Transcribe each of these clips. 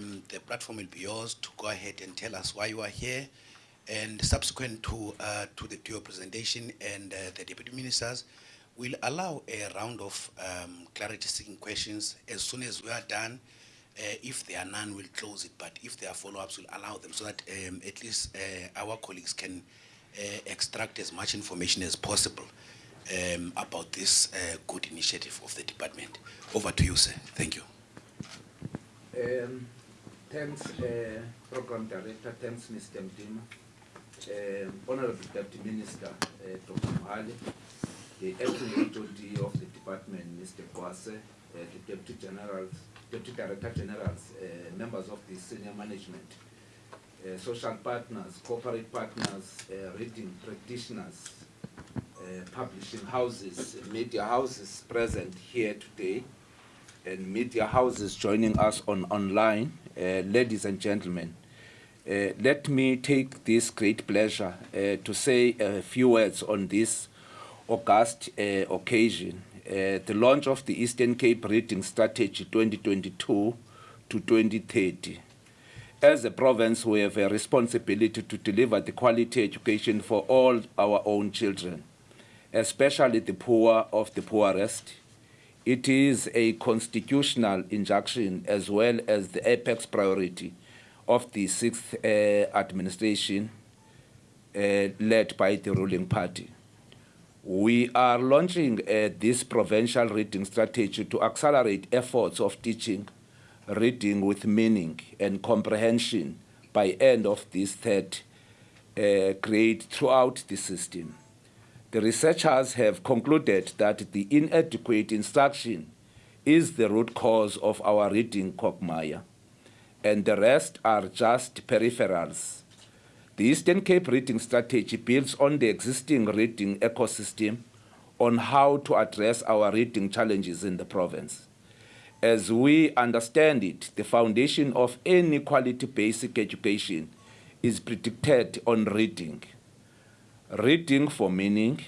um, the platform will be yours to go ahead and tell us why you are here. And subsequent to, uh, to, the, to your presentation and uh, the deputy ministers, we'll allow a round of um, clarity seeking questions. As soon as we are done, uh, if there are none, we'll close it. But if there are follow-ups, we'll allow them so that um, at least uh, our colleagues can uh, extract as much information as possible um, about this uh, good initiative of the department. Over to you, sir. Thank you. Um, thanks, uh, Program Director. Thanks, Mr. Mtima. Uh, Honorable Deputy Minister, uh, Dr. Mhaule, the acting HOD of the department, Mr. Kwase, uh, the Deputy Generals, Deputy Director Generals, uh, members of the senior management, uh, social partners, corporate partners, uh, reading practitioners, publishing houses, media houses present here today, and media houses joining us on online, uh, ladies and gentlemen. Uh, let me take this great pleasure uh, to say a few words on this august uh, occasion, uh, the launch of the Eastern Cape Reading Strategy 2022 to 2030. As a province, we have a responsibility to deliver the quality education for all our own children, especially the poor of the poorest. It is a constitutional injunction as well as the apex priority of the sixth uh, administration uh, led by the ruling party. We are launching uh, this provincial reading strategy to accelerate efforts of teaching reading with meaning and comprehension by end of this third uh, grade throughout the system. The researchers have concluded that the inadequate instruction is the root cause of our reading quagmire, and the rest are just peripherals the Eastern Cape Reading Strategy builds on the existing reading ecosystem on how to address our reading challenges in the province. As we understand it, the foundation of any quality basic education is predicted on reading. Reading for meaning,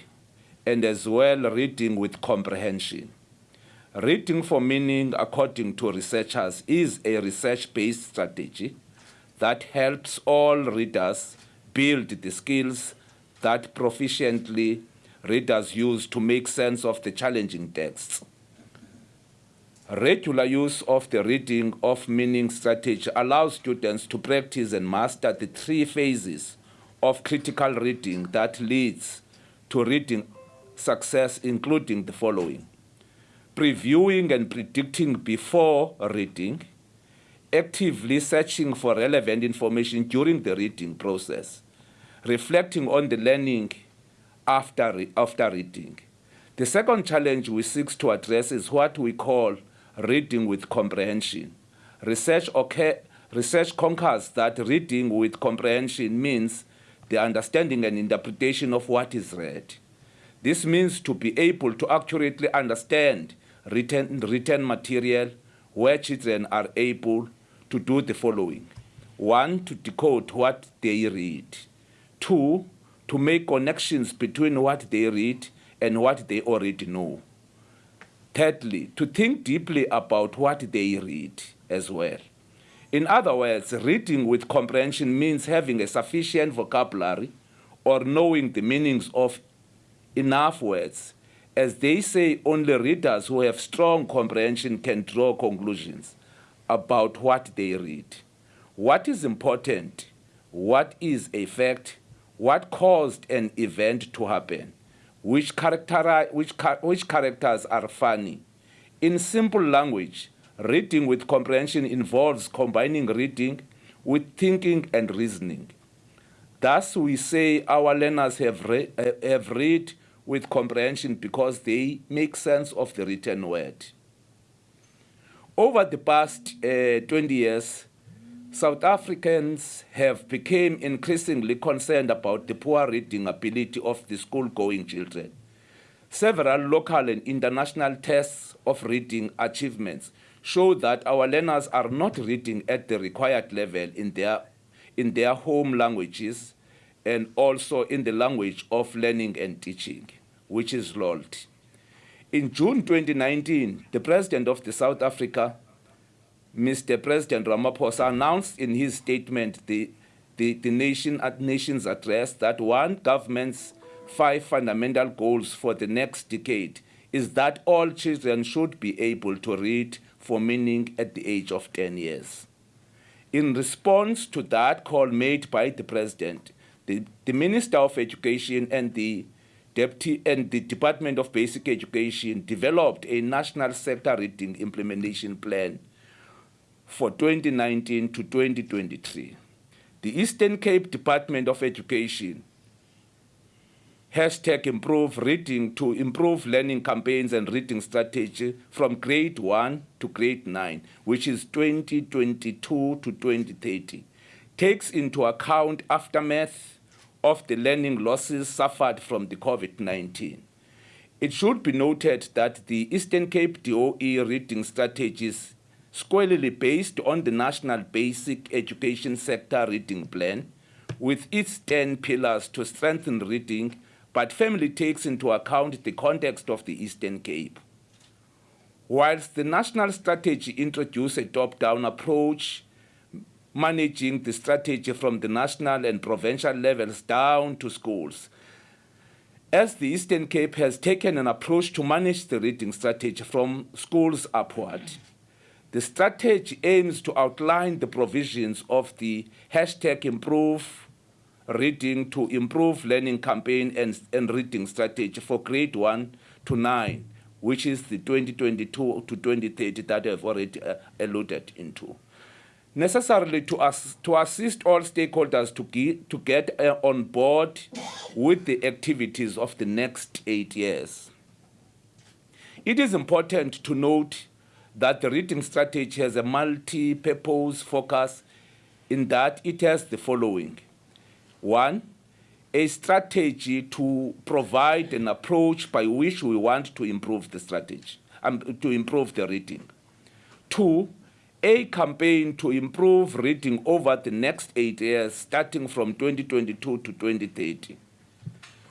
and as well reading with comprehension. Reading for meaning, according to researchers, is a research-based strategy that helps all readers build the skills that proficiently readers use to make sense of the challenging texts. Regular use of the reading of meaning strategy allows students to practice and master the three phases of critical reading that leads to reading success, including the following. Previewing and predicting before reading, actively searching for relevant information during the reading process, reflecting on the learning after, after reading. The second challenge we seek to address is what we call reading with comprehension. Research, okay, research concurs that reading with comprehension means the understanding and interpretation of what is read. This means to be able to accurately understand written, written material where children are able to do the following. One, to decode what they read. Two, to make connections between what they read and what they already know. Thirdly, to think deeply about what they read as well. In other words, reading with comprehension means having a sufficient vocabulary or knowing the meanings of enough words. As they say, only readers who have strong comprehension can draw conclusions about what they read. What is important? What is a fact? what caused an event to happen, which, which characters are funny. In simple language, reading with comprehension involves combining reading with thinking and reasoning. Thus, we say our learners have, re have read with comprehension because they make sense of the written word. Over the past uh, 20 years, South Africans have become increasingly concerned about the poor reading ability of the school-going children. Several local and international tests of reading achievements show that our learners are not reading at the required level in their, in their home languages and also in the language of learning and teaching, which is LOLT. In June 2019, the President of the South Africa Mr. President Ramaphosa announced in his statement the, the, the nation at nation's address that one government's five fundamental goals for the next decade is that all children should be able to read for meaning at the age of 10 years. In response to that call made by the president, the, the Minister of Education and the Deputy and the Department of Basic Education developed a national sector reading implementation plan for 2019 to 2023. The Eastern Cape Department of Education hashtag improve reading to improve learning campaigns and reading strategy from grade 1 to grade 9 which is 2022 to 2030 takes into account aftermath of the learning losses suffered from the covid-19 it should be noted that the eastern cape doe reading strategies squarely based on the national basic education sector reading plan with its 10 pillars to strengthen reading but family takes into account the context of the Eastern Cape. Whilst the national strategy introduced a top-down approach, managing the strategy from the national and provincial levels down to schools, as the Eastern Cape has taken an approach to manage the reading strategy from schools upward, the strategy aims to outline the provisions of the hashtag improve reading to improve learning campaign and, and reading strategy for grade 1 to 9 which is the 2022 to 2030 that I've already uh, alluded into. Necessarily to, us, to assist all stakeholders to, get, to get uh, on board with the activities of the next eight years. It is important to note that the reading strategy has a multi-purpose focus in that it has the following. One, a strategy to provide an approach by which we want to improve the strategy, um, to improve the reading. Two, a campaign to improve reading over the next eight years, starting from 2022 to 2030.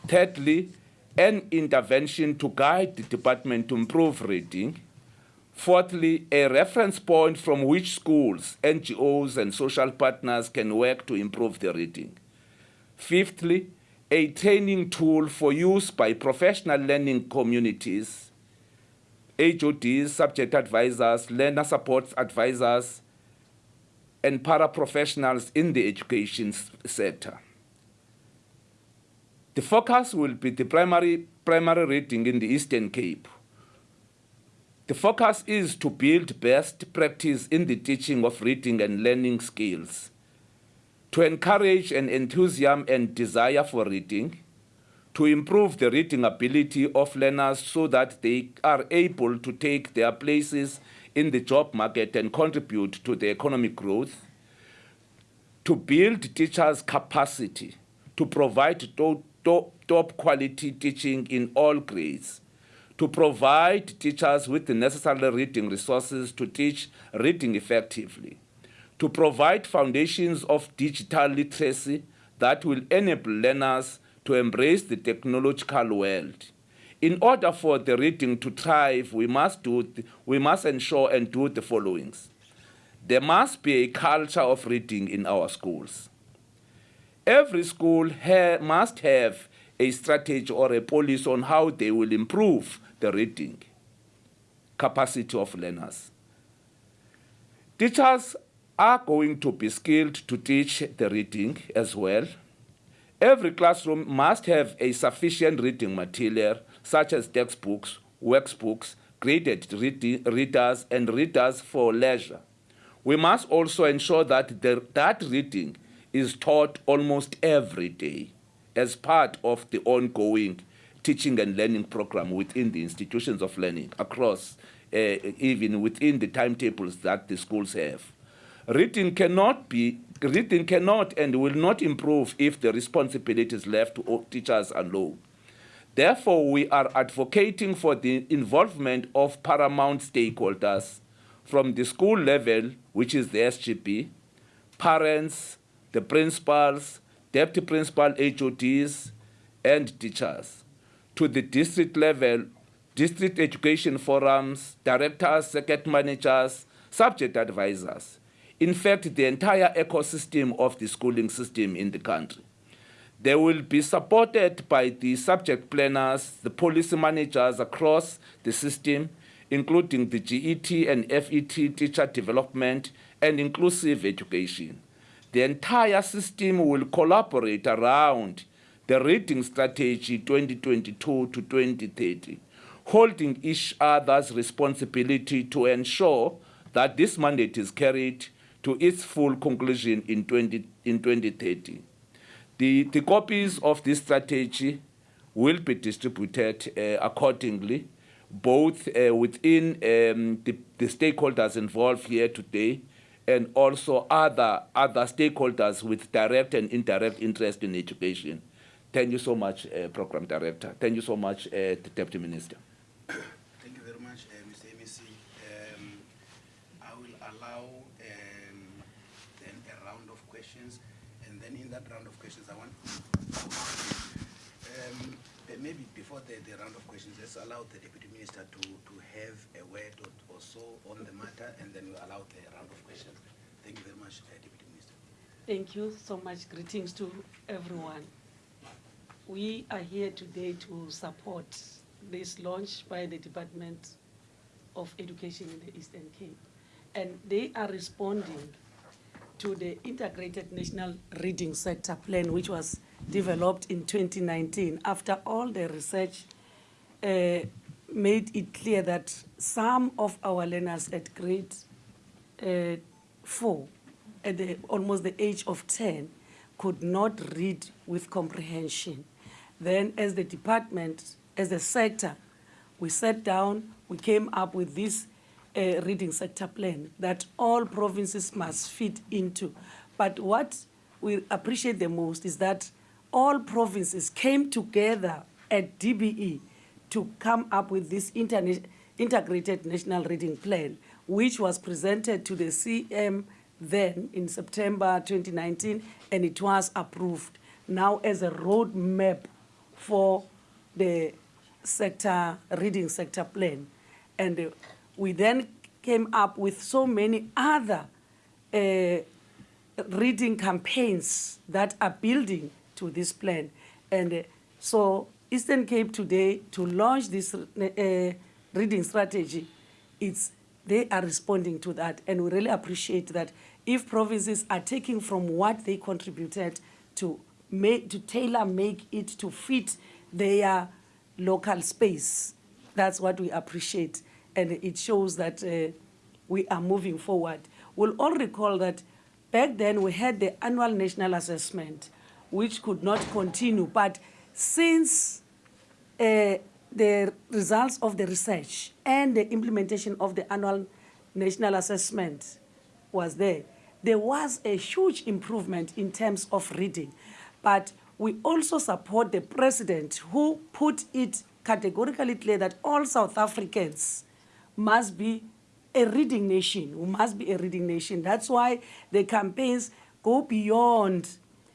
Thirdly, an intervention to guide the department to improve reading. Fourthly, a reference point from which schools, NGOs, and social partners can work to improve the reading. Fifthly, a training tool for use by professional learning communities, HODs, subject advisors, learner support advisors, and paraprofessionals in the education sector. The focus will be the primary, primary reading in the Eastern Cape. The focus is to build best practice in the teaching of reading and learning skills to encourage an enthusiasm and desire for reading, to improve the reading ability of learners so that they are able to take their places in the job market and contribute to the economic growth, to build teachers' capacity to provide top top, top quality teaching in all grades, to provide teachers with the necessary reading resources to teach reading effectively, to provide foundations of digital literacy that will enable learners to embrace the technological world. In order for the reading to thrive, we must, do we must ensure and do the followings. There must be a culture of reading in our schools. Every school ha must have a strategy or a policy on how they will improve the reading capacity of learners. Teachers are going to be skilled to teach the reading as well. Every classroom must have a sufficient reading material, such as textbooks, workbooks, graded readers, and readers for leisure. We must also ensure that the, that reading is taught almost every day as part of the ongoing teaching and learning program within the institutions of learning across, uh, even within the timetables that the schools have. Reading cannot be reading cannot and will not improve if the responsibility is left to teachers alone. Therefore, we are advocating for the involvement of paramount stakeholders from the school level, which is the SGB, parents, the principals, deputy principal HODs, and teachers, to the district level, district education forums, directors, circuit managers, subject advisors, in fact, the entire ecosystem of the schooling system in the country. They will be supported by the subject planners, the policy managers across the system, including the GET and FET teacher development and inclusive education. The entire system will collaborate around the reading strategy 2022 to 2030, holding each other's responsibility to ensure that this mandate is carried to its full conclusion in, 20, in 2030. The, the copies of this strategy will be distributed uh, accordingly, both uh, within um, the, the stakeholders involved here today and also other, other stakeholders with direct and indirect interest in education. Thank you so much, uh, Program Director. Thank you so much, uh, Deputy Minister. Thank you very much, uh, Mr. MEC. Um, I will allow um, then a round of questions, that round of questions, I want um, maybe before the, the round of questions, let's allow the Deputy Minister to, to have a word or, or so on the matter, and then we'll allow the round of questions. Thank you very much, uh, Deputy Minister. Thank you so much. Greetings to everyone. We are here today to support this launch by the Department of Education in the Eastern Cape. And they are responding to the Integrated National Reading Sector Plan, which was developed in 2019 after all the research uh, made it clear that some of our learners at grade uh, four, at the, almost the age of 10, could not read with comprehension. Then as the department, as a sector, we sat down, we came up with this uh, reading sector plan that all provinces must fit into. But what we appreciate the most is that all provinces came together at DBE to come up with this integrated national reading plan, which was presented to the CM then in September 2019, and it was approved now as a roadmap for the sector reading sector plan. And uh, we then came up with so many other uh, reading campaigns that are building to this plan. And uh, so Eastern Cape today, to launch this uh, reading strategy, it's, they are responding to that. And we really appreciate that if provinces are taking from what they contributed to, make, to tailor make it to fit their local space, that's what we appreciate. And it shows that uh, we are moving forward. We'll all recall that back then we had the annual national assessment, which could not continue. But since uh, the results of the research and the implementation of the annual national assessment was there, there was a huge improvement in terms of reading. But we also support the president who put it categorically clear that all South Africans must be a reading nation. We must be a reading nation. That's why the campaigns go beyond,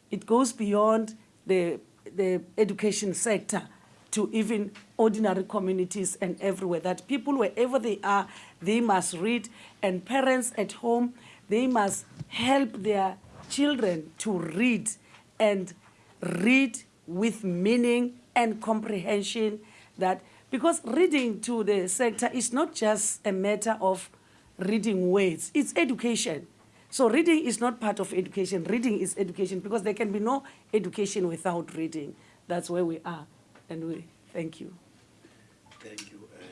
it goes beyond the, the education sector to even ordinary communities and everywhere. That people, wherever they are, they must read. And parents at home, they must help their children to read and read with meaning and comprehension that because reading to the sector is not just a matter of reading words, it's education. So reading is not part of education. Reading is education because there can be no education without reading. That's where we are. And we thank you. Thank you, uh,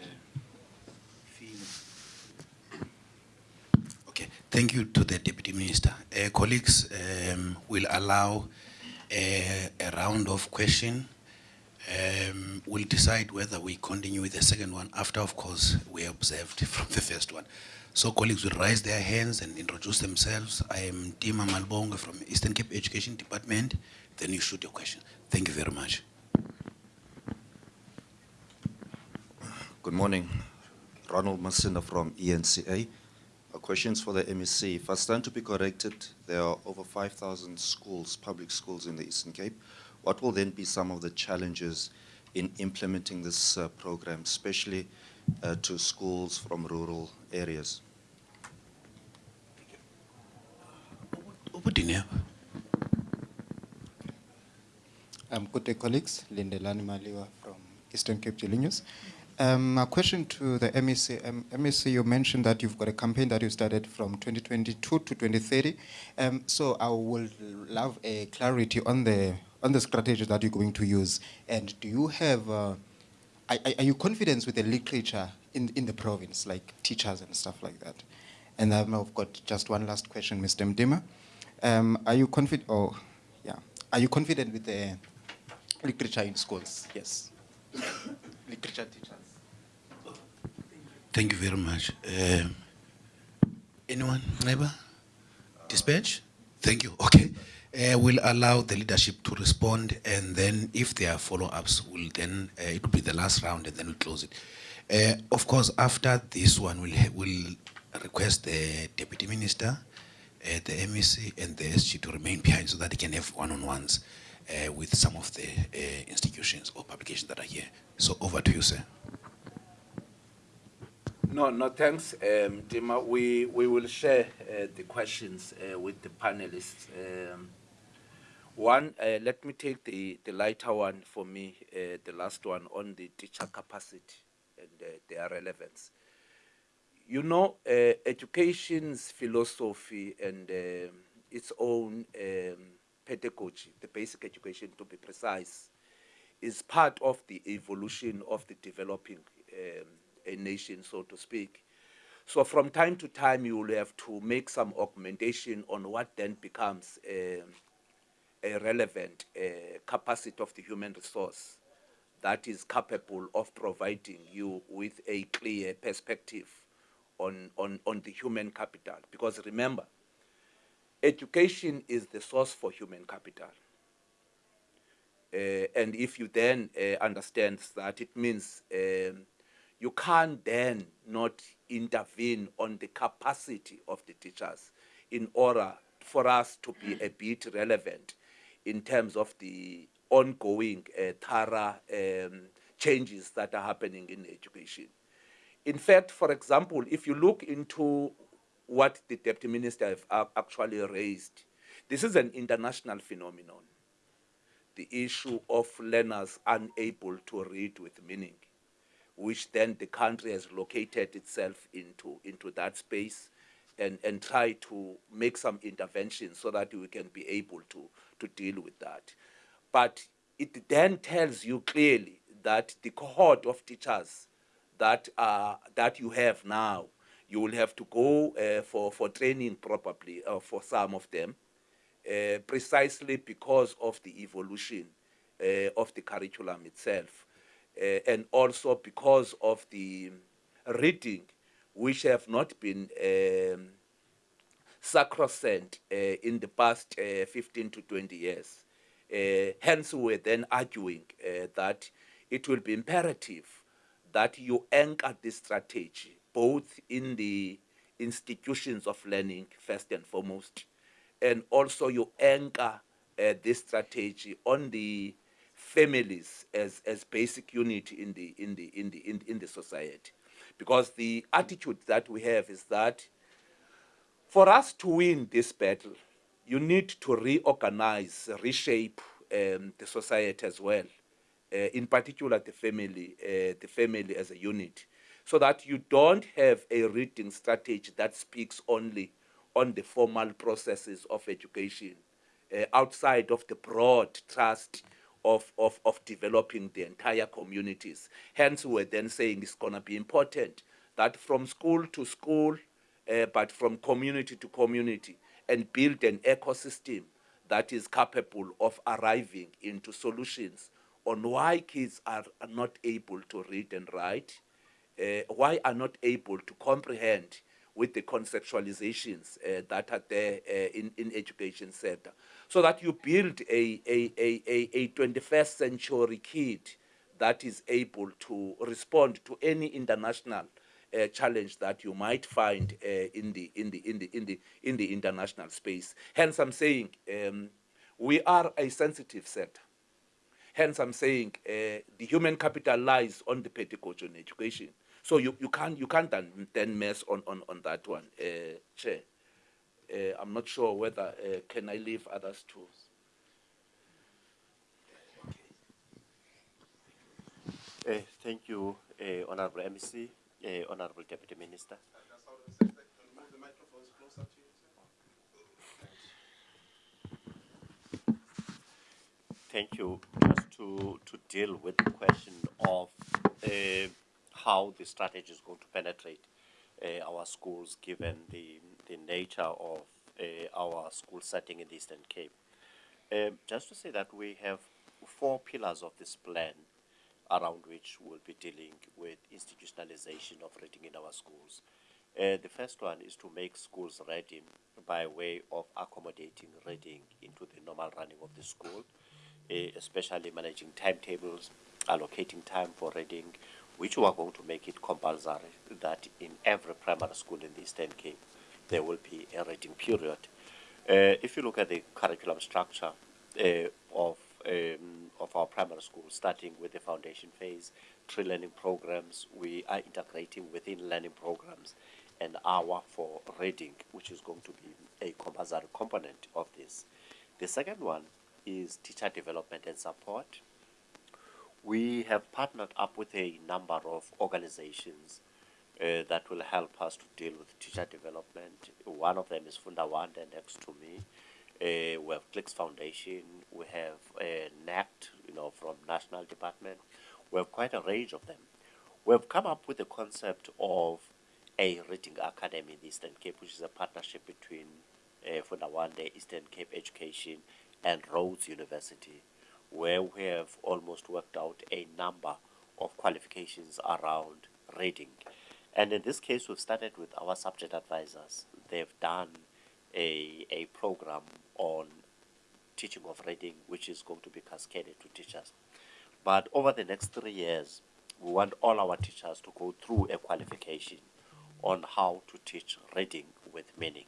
Okay, thank you to the Deputy Minister. Uh, colleagues, um, will allow a, a round of question. Um, we'll decide whether we continue with the second one after, of course, we observed from the first one. So colleagues will raise their hands and introduce themselves. I am Tima Malbonga from Eastern Cape Education Department. Then you shoot your question. Thank you very much. Good morning. Ronald Masinda from eNCA. Questions for the MEC. If I stand to be corrected, there are over 5,000 schools, public schools in the Eastern Cape. What will then be some of the challenges in implementing this uh, program, especially uh, to schools from rural areas? Putine. Um, good day, colleagues. Lindelani Maliwa from Eastern Cape Daily News. Um, a question to the MEC. Um, MEC, you mentioned that you've got a campaign that you started from 2022 to 2030. Um, so I would love a clarity on the on the strategy that you're going to use. And do you have, uh, are, are you confident with the literature in, in the province, like teachers and stuff like that? And then I've got just one last question, Mr. Mtima. Um, are you confident, oh, yeah, are you confident with the literature in schools? Yes. literature teachers. Thank you very much. Um, anyone, neighbor? Dispatch? Thank you. Okay. Uh, we'll allow the leadership to respond, and then if there are follow-ups, we'll then uh, it will be the last round, and then we'll close it. Uh, of course, after this one, we'll we'll request the deputy minister, uh, the MEC, and the SG to remain behind so that they can have one-on-ones with some of the institutions or publications that are here. So over to you, sir. No, no, thanks, um, Dima. We, we will share uh, the questions uh, with the panelists. Um, one, uh, let me take the, the lighter one for me, uh, the last one on the teacher capacity and uh, their relevance. You know, uh, education's philosophy and um, its own um, pedagogy, the basic education to be precise, is part of the evolution of the developing um, a nation, so to speak. So from time to time, you will have to make some augmentation on what then becomes um, a relevant uh, capacity of the human resource that is capable of providing you with a clear perspective on, on, on the human capital. Because remember, education is the source for human capital. Uh, and if you then uh, understand that, it means um, you can't then not intervene on the capacity of the teachers in order for us to be a bit relevant in terms of the ongoing uh, thorough um, changes that are happening in education. In fact, for example, if you look into what the deputy minister have actually raised, this is an international phenomenon. The issue of learners unable to read with meaning, which then the country has located itself into, into that space and, and try to make some interventions so that we can be able to, to deal with that. But it then tells you clearly that the cohort of teachers that uh, that you have now, you will have to go uh, for for training probably uh, for some of them, uh, precisely because of the evolution uh, of the curriculum itself, uh, and also because of the reading, which have not been. Um, sacrosanct uh, in the past uh, 15 to 20 years. Uh, hence, we're then arguing that it will be imperative that you anchor this strategy both in the institutions of learning, first and foremost, and also you anchor uh, this strategy on the families as, as basic unit in the, in, the, in, the, in, in the society. Because the attitude that we have is that for us to win this battle, you need to reorganize, reshape um, the society as well. Uh, in particular, the family, uh, the family as a unit, so that you don't have a reading strategy that speaks only on the formal processes of education, uh, outside of the broad trust of, of, of developing the entire communities. Hence, we're then saying it's going to be important that from school to school, uh, but from community to community and build an ecosystem that is capable of arriving into solutions on why kids are, not able to read and write, uh, why are not able to comprehend with the conceptualizations uh, that are there uh, in, in education sector. So that you build a, a, a, a 21st century kid that is able to respond to any international uh, challenge that you might find uh, in the in the in the in the in the international space. Hence, I'm saying um, we are a sensitive sector. Hence, I'm saying uh, the human capital lies on the pedagogy and education. So you, you can't you can't then, mess on, on, on that one, uh, Chair. uh, I'm not sure whether uh, can I leave others to. Thank you, Honorable MEC, uh, Honorable Deputy Minister. Thank you. Just to, to deal with the question of uh, how the strategy is going to penetrate uh, our schools given the, the nature of our school setting in the Eastern Cape. Just to say that we have four pillars of this plan around which we'll be dealing with institutionalization of reading in our schools. Uh, the first one is to make schools ready by way of accommodating reading into the normal running of the school, uh, especially managing timetables, allocating time for reading, which we are going to make it compulsory that in every primary school in the Eastern Cape there will be a reading period. Uh, if you look at the curriculum structure uh, of um, of our primary school, starting with the foundation phase, three learning programs, we are integrating within learning programs an hour for reading, which is going to be a compulsory component of this. The second one is teacher development and support. We have partnered up with a number of organizations uh, that will help us to deal with teacher development. One of them is Funda Wande next to me. Uh, we have Clicks Foundation, we have uh, NECT, you know, from National Department. We have quite a range of them. We have come up with the concept of a reading academy in the Eastern Cape, which is a partnership between uh, Funda Wande, Eastern Cape Education, and Rhodes University, where we have almost worked out a number of qualifications around reading. And in this case, we've started with our subject advisors. They've done a, a program on teaching of reading, which is going to be cascaded to teachers. But over the next three years, we want all our teachers to go through a qualification on how to teach reading with meaning.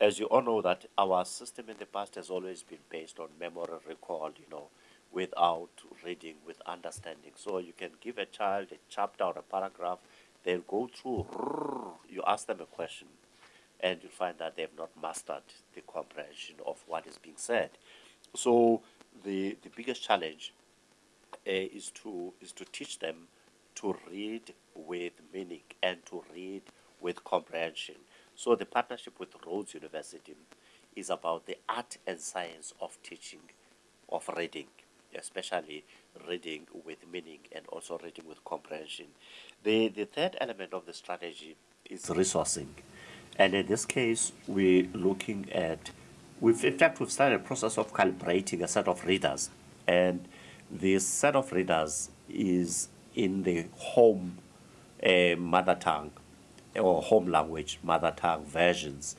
As you all know that our system in the past has always been based on memory recall, you know, without reading, with understanding. So you can give a child a chapter or a paragraph, they'll go through, you ask them a question, and you find that they have not mastered the comprehension of what is being said. So the, the biggest challenge uh, is to is to teach them to read with meaning and to read with comprehension. So the partnership with Rhodes University is about the art and science of teaching of reading, especially reading with meaning and also reading with comprehension. The the third element of the strategy is resourcing. And in this case, we're looking at, we've, in fact, we've started a process of calibrating a set of readers. And this set of readers is in the home uh, mother tongue or home language mother tongue versions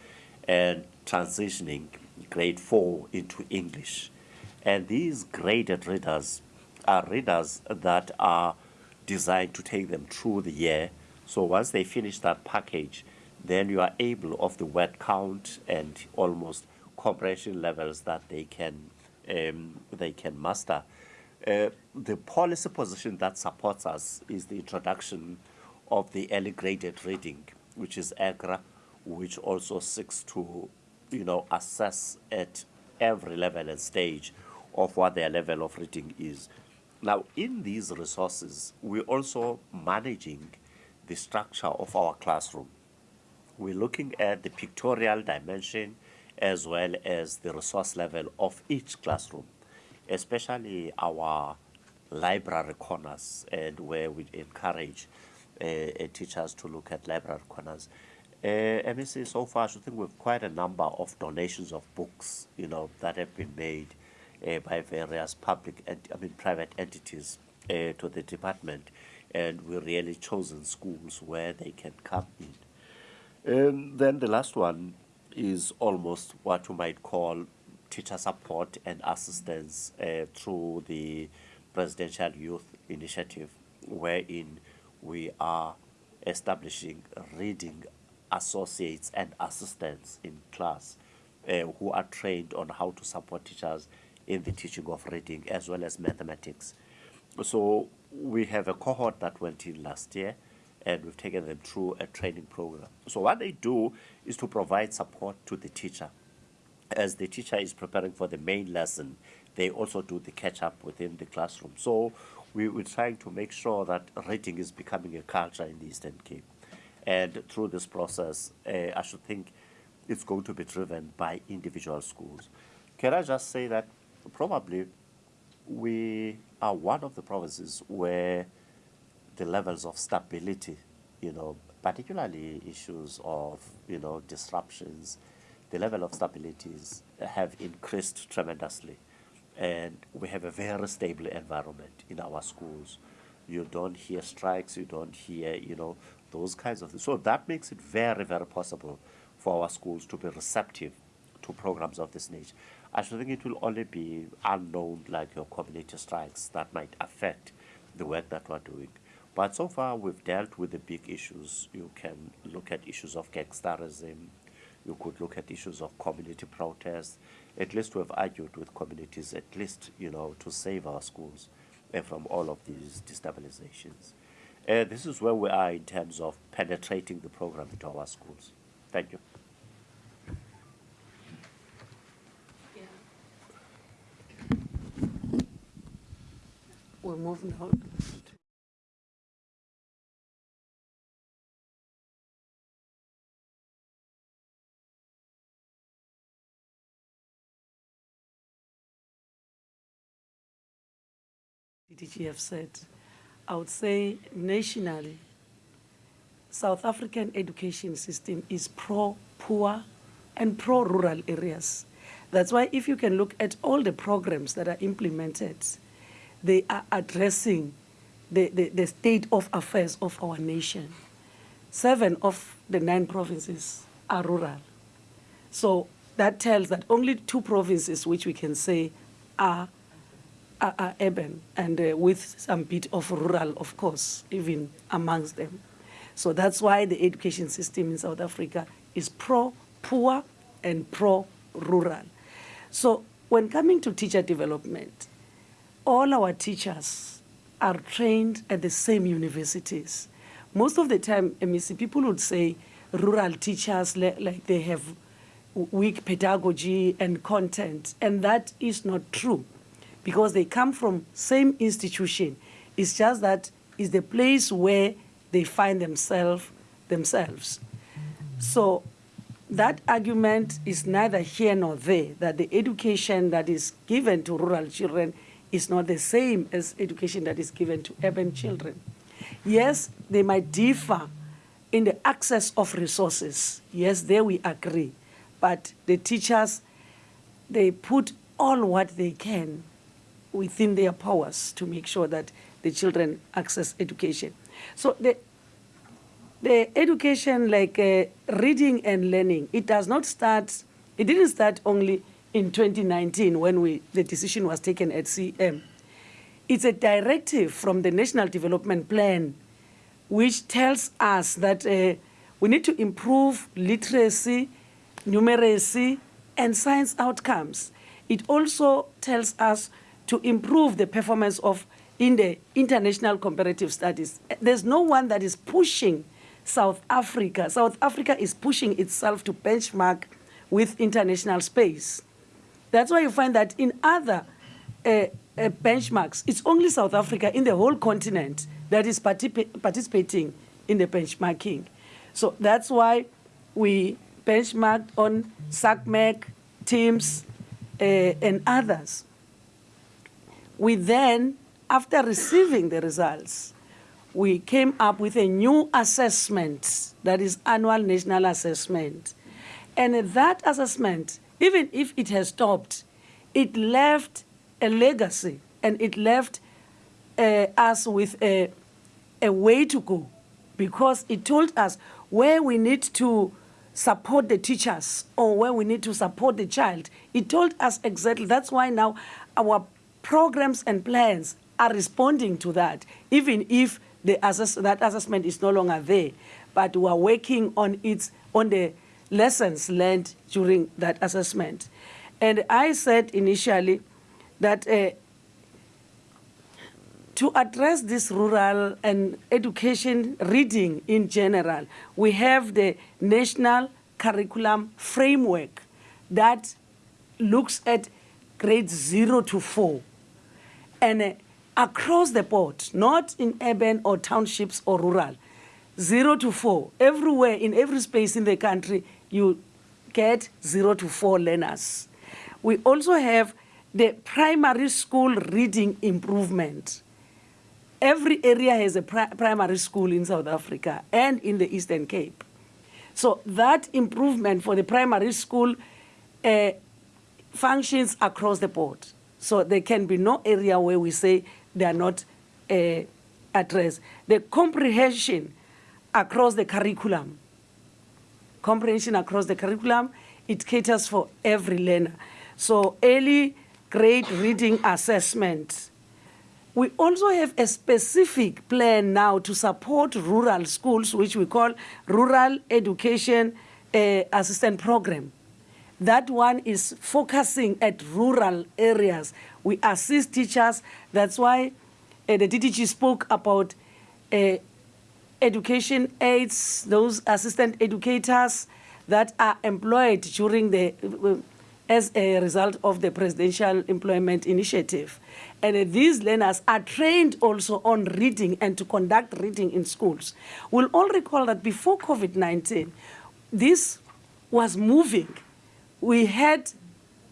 and transitioning grade 4 into English. And these graded readers are readers that are designed to take them through the year. So once they finish that package, then you are able of the word count and almost comprehension levels that they can um, they can master. Uh, the policy position that supports us is the introduction of the early graded reading, which is EGRA, which also seeks to, you know, assess at every level and stage of what their level of reading is. Now, in these resources, we're also managing the structure of our classroom we're looking at the pictorial dimension as well as the resource level of each classroom, especially our library corners and where we encourage uh, uh, teachers to look at library corners. Uh, MEC, so far, I think we've quite a number of donations of books, you know, that have been made uh, by various public, and I mean, private entities uh, to the department, and we really chosen schools where they can come in and then the last one is almost what you might call teacher support and assistance uh, through the Presidential Youth Initiative, wherein we are establishing reading associates and assistants in class uh, who are trained on how to support teachers in the teaching of reading as well as mathematics. So we have a cohort that went in last year and we've taken them through a training program. So what they do is to provide support to the teacher. As the teacher is preparing for the main lesson, they also do the catch up within the classroom. So we, we're trying to make sure that reading is becoming a culture in the Eastern Cape. And through this process, uh, I should think it's going to be driven by individual schools. Can I just say that probably we are one of the provinces where the levels of stability, you know, particularly issues of, you know, disruptions, the level of stabilities have increased tremendously. And we have a very stable environment in our schools. You don't hear strikes, you don't hear, you know, those kinds of things. So that makes it very, very possible for our schools to be receptive to programs of this nature. I should think it will only be unknown, like your community strikes, that might affect the work that we're doing. But so far, we've dealt with the big issues. You can look at issues of gangsterism. You could look at issues of community protests. At least we've argued with communities, at least, you know, to save our schools from all of these destabilizations. Uh, this is where we are in terms of penetrating the program into our schools. Thank you. We move now. DGF said, I would say nationally, South African education system is pro-poor and pro-rural areas. That's why if you can look at all the programs that are implemented, they are addressing the, the, the state of affairs of our nation. Seven of the nine provinces are rural. So that tells that only two provinces which we can say are, are, are urban and uh, with some bit of rural, of course, even amongst them. So that's why the education system in South Africa is pro-poor and pro-rural. So when coming to teacher development, all our teachers are trained at the same universities. Most of the time, MEC, people would say rural teachers, like they have weak pedagogy and content, and that is not true because they come from same institution. It's just that it's the place where they find themselves themselves. So that argument is neither here nor there, that the education that is given to rural children is not the same as education that is given to urban children. Yes, they might differ in the access of resources. Yes, there we agree. But the teachers, they put all what they can within their powers to make sure that the children access education. So the, the education like uh, reading and learning, it does not start, it didn't start only in 2019 when we, the decision was taken at CM. It's a directive from the National Development Plan which tells us that uh, we need to improve literacy, numeracy, and science outcomes. It also tells us to improve the performance of in the international comparative studies. There's no one that is pushing South Africa. South Africa is pushing itself to benchmark with international space. That's why you find that in other uh, uh, benchmarks, it's only South Africa in the whole continent that is particip participating in the benchmarking. So that's why we benchmarked on SACMEQ, TIMSS, uh, and others. We then, after receiving the results, we came up with a new assessment, that is annual national assessment. And that assessment even if it has stopped, it left a legacy and it left uh, us with a, a way to go because it told us where we need to support the teachers or where we need to support the child. It told us exactly. That's why now our programs and plans are responding to that, even if the assess that assessment is no longer there. But we are working on its on the lessons learned during that assessment. And I said initially that uh, to address this rural and education reading in general, we have the National Curriculum Framework that looks at grades zero to four. And uh, across the board, not in urban or townships or rural, zero to four, everywhere, in every space in the country, you get zero to four learners. We also have the primary school reading improvement. Every area has a pri- primary school in South Africa and in the Eastern Cape. So that improvement for the primary school uh, functions across the board. So there can be no area where we say they are not uh, addressed. The comprehension across the curriculum, comprehension across the curriculum, it caters for every learner. So early grade reading assessment. We also have a specific plan now to support rural schools, which we call Rural Education uh, Assistant Program. That one is focusing at rural areas. We assist teachers. That's why uh, the DDG spoke about uh, education aides, those assistant educators that are employed during the, as a result of the Presidential Employment Initiative. And uh, these learners are trained also on reading and to conduct reading in schools. We'll all recall that before COVID 19, this was moving. We had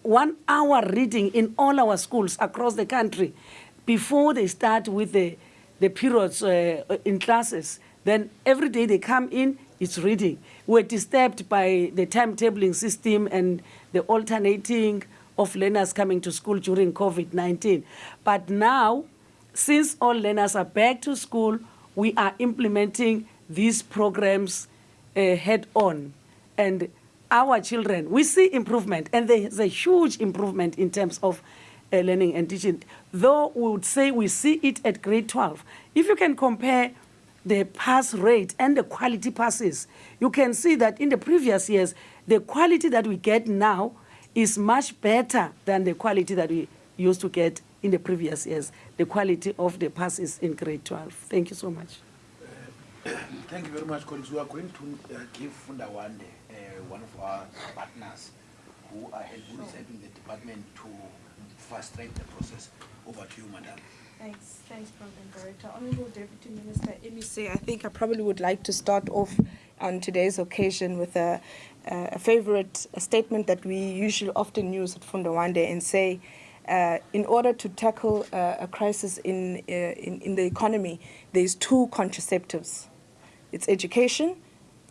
one hour reading in all our schools across the country before they start with the, the periods uh, in classes. Then every day they come in, it's reading. We're disturbed by the timetabling system and the alternating of learners coming to school during COVID 19. But now, since all learners are back to school, we are implementing these programs uh, head on. And our children, we see improvement, and there's a huge improvement in terms of uh, learning and teaching. Though we would say we see it at grade 12. If you can compare the pass rate and the quality passes, you can see that in the previous years, the quality that we get now is much better than the quality that we used to get in the previous years, the quality of the passes in grade 12. Thank you so much. Thank you very much, colleagues. We are going to uh, give Funda Wande, uh, one of our partners, who, are, help- who is helping the department to fast track the process. Over to you, madam. Thanks, thanks, Program Director. Honorable Deputy Minister MEC, I think I probably would like to start off on today's occasion with a, a favorite statement that we usually often use at Funda Wande and say, uh, in order to tackle uh, a crisis in, uh, in, in the economy, there's two contraceptives. It's education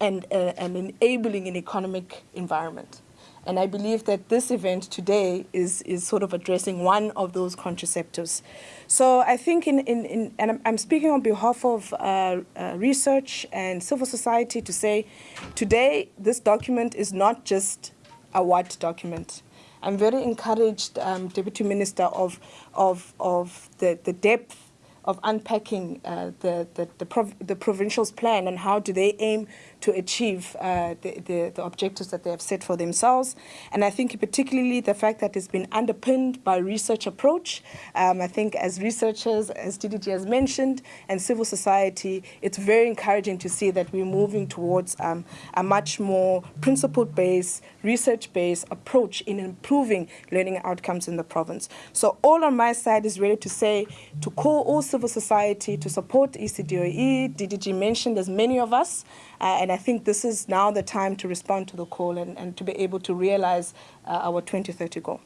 and, uh, and enabling an economic environment. And I believe that this event today is, is sort of addressing one of those contraceptives. So I think, in, in, in and I'm, I'm speaking on behalf of uh, uh, research and civil society to say today this document is not just a white document. I'm very encouraged, um, Deputy Minister, of, of, of the, the depth of unpacking uh, the, the, the, prov- the provincial's plan and how do they aim to achieve uh, the, the, the objectives that they have set for themselves. And I think particularly the fact that it's been underpinned by research approach. Um, I think as researchers, as DDG has mentioned, and civil society, it's very encouraging to see that we're moving towards um, a much more principle-based, research-based approach in improving learning outcomes in the province. So all on my side is ready to say, to call all civil society to support ECDOE. DDG mentioned there's many of us, uh, and I think this is now the time to respond to the call and, and to be able to realize uh, our 2030 goal.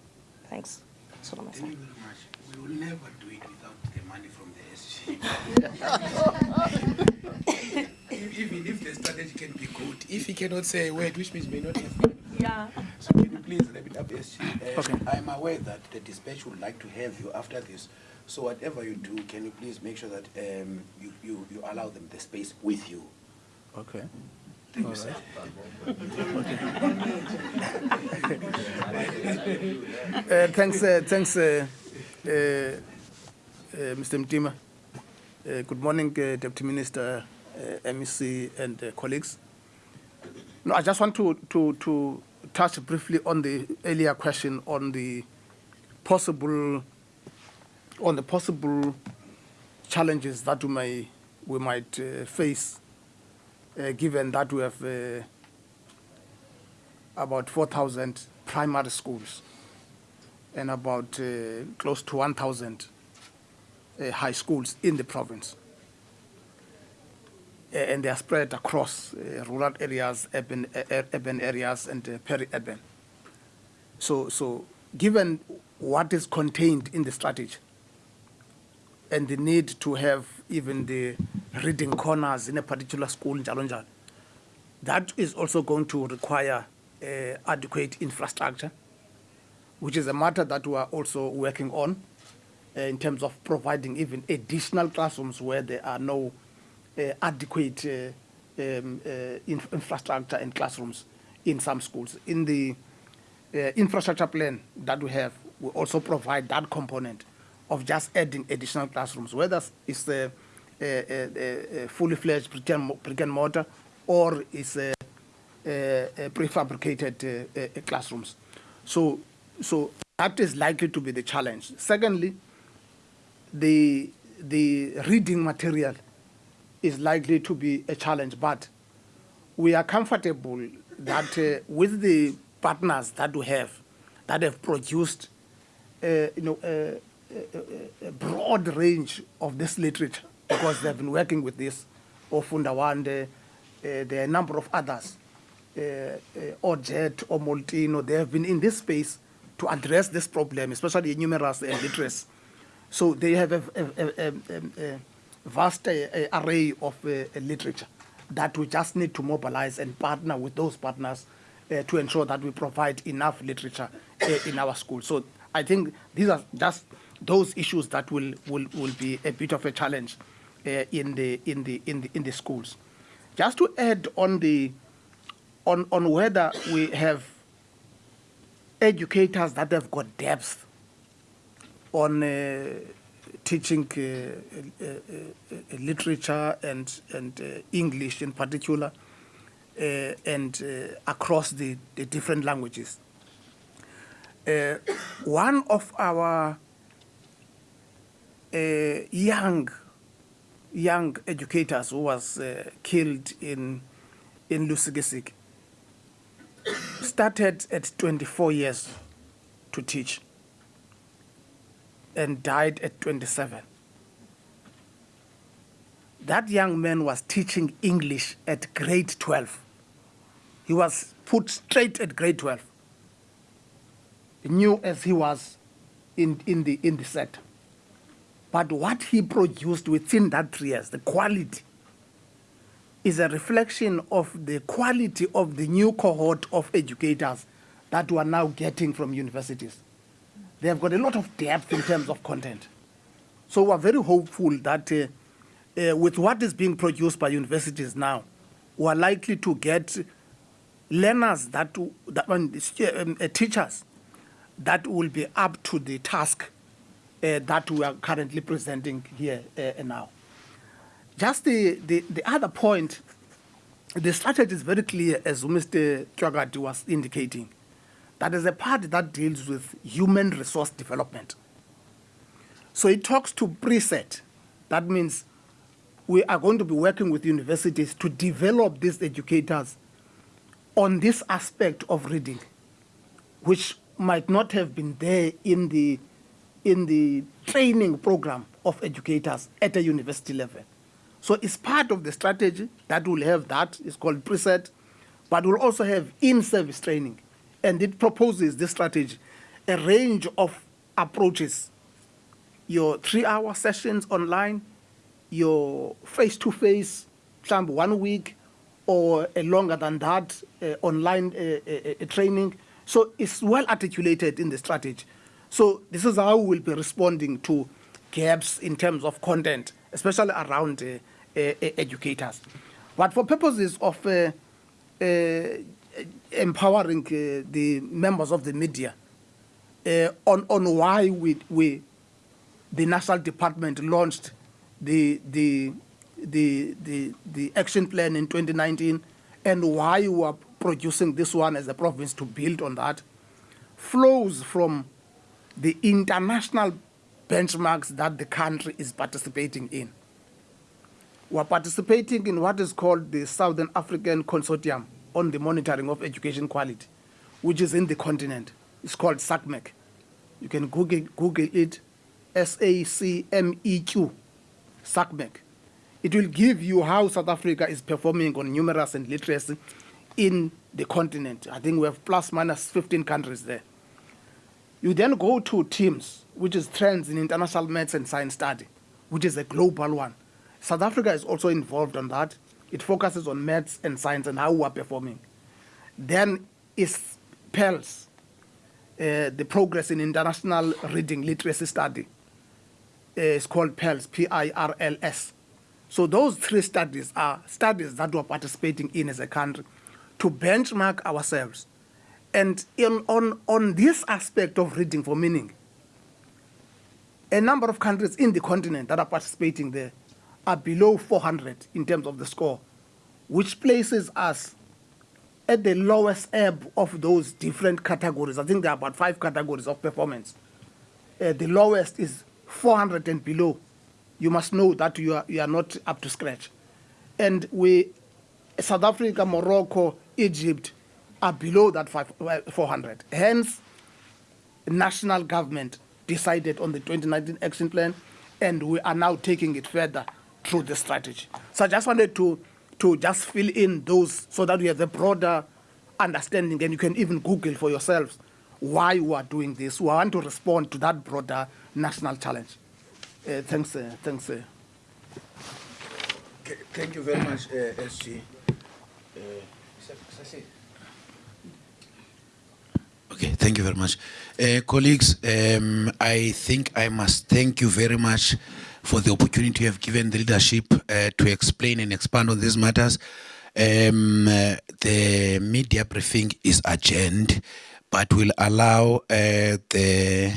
Thanks. That's my Thank you very much. We will never do it without the money from the SG. Even if the strategy can be good, if he cannot say a word, which means may not have money. Yeah. So can you please wrap it up, SG? Uh, I'm aware that the dispatch would like to have you after this. So whatever you do, can you please make sure that um, you, you, you allow them the space with you? Okay. Thank you. Uh, thanks, uh, thanks, uh, uh, uh, Mr. Mtima. Uh, good morning, uh, Deputy Minister, uh, MEC, and uh, colleagues. No, I just want to, to, to touch briefly on the earlier question on the possible, on the possible challenges that we, may, we might uh, face, uh, given that we have uh, about 4,000 primary schools and about uh, close to 1,000 uh, high schools in the province. And they are spread across uh, rural areas, urban, uh, urban areas, and peri-urban. So, so given what is contained in the strategy and the need to have even the reading corners in a particular school, that is also going to require uh, adequate infrastructure, which is a matter that we are also working on uh, in terms of providing even additional classrooms where there are no uh, adequate um, inf- infrastructure and classrooms in some schools. In the infrastructure plan that we have, we also provide that component of just adding additional classrooms, whether it's a, a, a, a fully fledged brick and, brick and mortar or it's a, prefabricated uh, uh, classrooms. So, so that is likely to be the challenge. Secondly, the the reading material is likely to be a challenge, but we are comfortable that uh, with the partners that we have, that have produced, uh, you know, a, a, a broad range of this literature, because they've been working with this, or Funda Wande, uh, there are a number of others, uh, uh, or Molteno, they have been in this space to address this problem, especially numeracy and literacy. So they have a, a, a, a, vast uh, array of uh, literature that we just need to mobilize and partner with those partners uh, to ensure that we provide enough literature in our schools. So I think these are just those issues that will, will, will be a bit of a challenge uh, in, the, in, the, in, the, in the schools. Just to add on, the, on, on whether we have educators that have got depth on uh, teaching uh, uh, uh, literature and, and uh, English in particular, and across the, the different languages. One of our young young educators who was uh, killed in in Lusikisiki started at 24 years to teach and died at 27. That young man was teaching English at grade 12. He was put straight at grade 12. New as he was in, in, the, in the sector. But what he produced within that three years, the quality, is a reflection of the quality of the new cohort of educators that we are now getting from universities. They have got a lot of depth in terms of content. So we are very hopeful that uh, uh, with what is being produced by universities now, we are likely to get learners that, that um, uh, teachers that will be up to the task that we are currently presenting here uh, now. Just the, the, the other point, the strategy is very clear, as Mr. Chagati was indicating. That is a part that deals with human resource development. So it talks to preset. That means we are going to be working with universities to develop these educators on this aspect of reading, which might not have been there in the, in the training program of educators at a university level. So it's part of the strategy that will have that, it's called preset, but will also have in-service training. And it proposes this strategy, a range of approaches. Your three-hour sessions online, your face-to-face, some one week, or a longer than that, uh, online uh, uh, uh, training. So it's well articulated in the strategy. So this is how we will be responding to gaps in terms of content, especially around uh, uh, educators. But for purposes of uh, uh, empowering uh, the members of the media uh, on, on why we, we, the National Department launched the, the, the, the, the action plan in 2019 and why we are producing this one as a province to build on that flows from the international benchmarks that the country is participating in. We are participating in what is called the Southern African Consortium on the Monitoring of Education Quality, which is in the continent. It's called SACMEQ. You can Google, Google it, S-A-C-M-E-Q, SACMEQ. It will give you how South Africa is performing on numeracy and literacy in the continent. I think we have plus minus 15 countries there. You then go to TIMSS, which is Trends in International Maths and Science Study, which is a global one. South Africa is also involved on that. It focuses on maths and science and how we are performing. Then is PIRLS, uh, the Progress in International Reading Literacy Study. Uh, it's called PIRLS, P-I-R-L-S. So those three studies are studies that we're participating in as a country to benchmark ourselves. And in, on, on this aspect of reading for meaning, a number of countries in the continent that are participating there are below 400 in terms of the score, which places us at the lowest ebb of those different categories. I think there are about five categories of performance. Uh, the lowest is 400 and below. You must know that you are, you are not up to scratch. And we, South Africa, Morocco, Egypt are below that five, uh, 400. Hence, national government decided on the 2019 action plan, and we are now taking it further through the strategy. So I just wanted to, to just fill in those so that we have a broader understanding, and you can even Google for yourselves why we are doing this. We want to respond to that broader national challenge. Uh, thanks, uh, thanks. Uh. Thank you very much, uh, SG. Okay, thank you very much. Uh, colleagues, um, I think I must thank you very much for the opportunity you have given the leadership uh, to explain and expand on these matters. Um, uh, the media briefing is adjourned, but will allow uh, the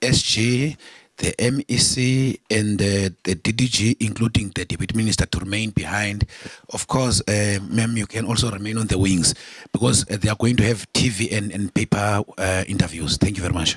SG, the MEC, and uh, the DDG, including the Deputy Minister, to remain behind. Of course, uh, ma'am, you can also remain on the wings because uh, they are going to have TV and, and paper uh, interviews. Thank you very much.